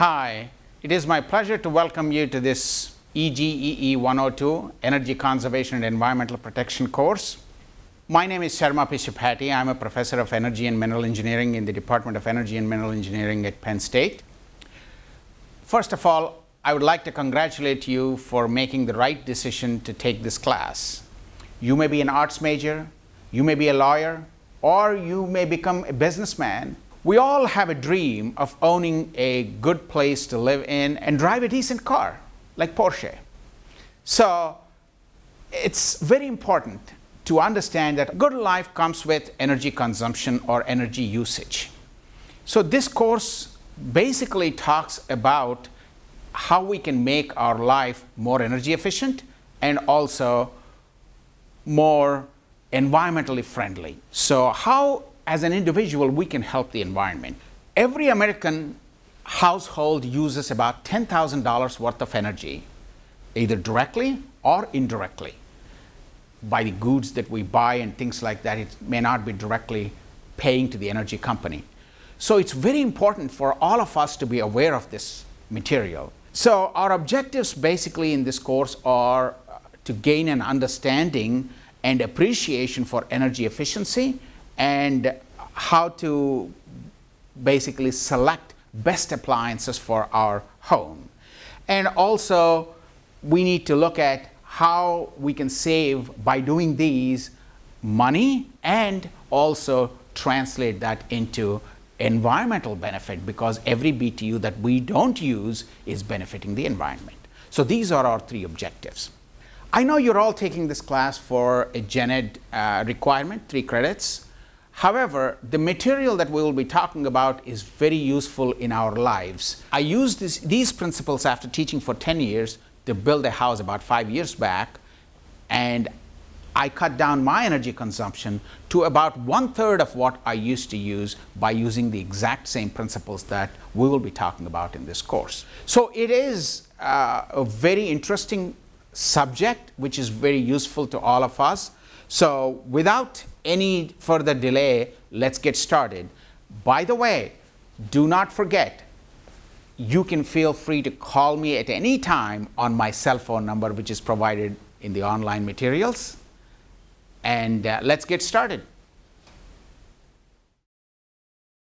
Hi, it is my pleasure to welcome you to this EGEE 102 Energy Conservation and Environmental Protection course. My name is Sarma Pisupati. I am a professor of energy and mineral engineering in the Department of Energy and Mineral Engineering at Penn State. First of all, I would like to congratulate you for making the right decision to take this class. You may be an arts major, you may be a lawyer, or you may become a businessman. We all have a dream of owning a good place to live in and drive a decent car like Porsche. So it's very important to understand that good life comes with energy consumption or energy usage. So this course basically talks about how we can make our life more energy efficient and also more environmentally friendly. So how as an individual we can help the environment. Every American household uses about $10,000 worth of energy either directly or indirectly by the goods that we buy and things like that. It may not be directly paying to the energy company. So it's very important for all of us to be aware of this material. So our objectives basically in this course are to gain an understanding and appreciation for energy efficiency and how to basically select best appliances for our home. And also we need to look at how we can save by doing these money and also translate that into environmental benefit because every BTU that we don't use is benefiting the environment. So these are our three objectives. I know you're all taking this class for a gen ed uh, requirement, three credits. However, the material that we will be talking about is very useful in our lives. I used this, these principles after teaching for 10 years to build a house about five years back and I cut down my energy consumption to about one third of what I used to use by using the exact same principles that we will be talking about in this course. So it is uh, a very interesting subject which is very useful to all of us. So without any further delay, let's get started. By the way, do not forget, you can feel free to call me at any time on my cell phone number which is provided in the online materials. And uh, let's get started.